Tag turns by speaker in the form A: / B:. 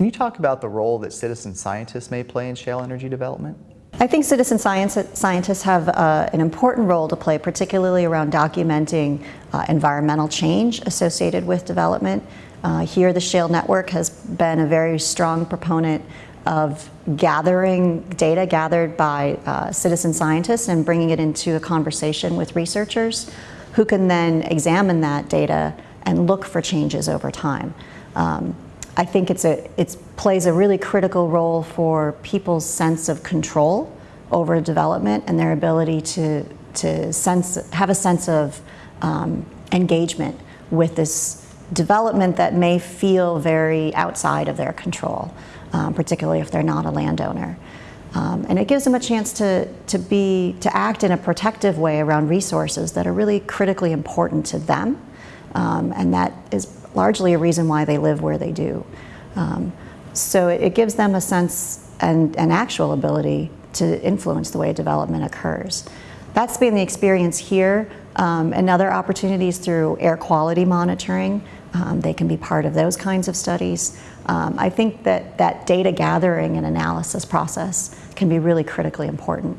A: Can you talk about the role that citizen scientists may play in shale energy development?
B: I think citizen science, scientists have uh, an important role to play, particularly around documenting uh, environmental change associated with development. Uh, here, the Shale Network has been a very strong proponent of gathering data gathered by uh, citizen scientists and bringing it into a conversation with researchers who can then examine that data and look for changes over time. Um, I think it's a, it plays a really critical role for people's sense of control over development and their ability to, to sense, have a sense of um, engagement with this development that may feel very outside of their control, um, particularly if they're not a landowner. Um, and it gives them a chance to, to, be, to act in a protective way around resources that are really critically important to them. Um, and that is largely a reason why they live where they do. Um, so it, it, gives them a sense and an actual ability to influence the way development occurs. That's been the experience here um, and other opportunities through air quality monitoring. Um, they can be part of those kinds of studies. Um, I think that that data gathering and analysis process can be really critically important.